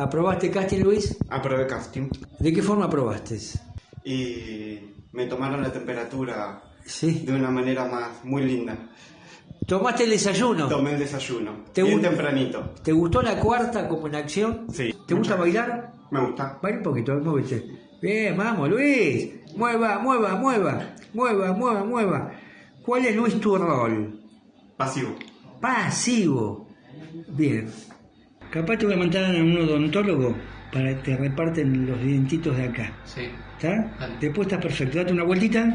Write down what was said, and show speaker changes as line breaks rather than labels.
¿Aprobaste casting, Luis?
Aprobé casting
¿De qué forma aprobaste?
y me tomaron la temperatura
Sí.
de una manera más muy linda.
¿Tomaste el desayuno?
Tomé el desayuno,
¿Te
bien tempranito.
¿Te gustó la cuarta como en acción?
Sí.
¿Te gusta bailar?
Me gusta.
Baila un poquito, muévete. Bien, vamos, Luis. Mueva, mueva, mueva. Mueva, mueva, mueva. ¿Cuál es, Luis, tu rol?
Pasivo.
Pasivo. Bien. Capaz te voy a mandar a un odontólogo para que te reparten los dientitos de acá.
Sí.
¿Está? Después estás perfecto. Date una vueltita.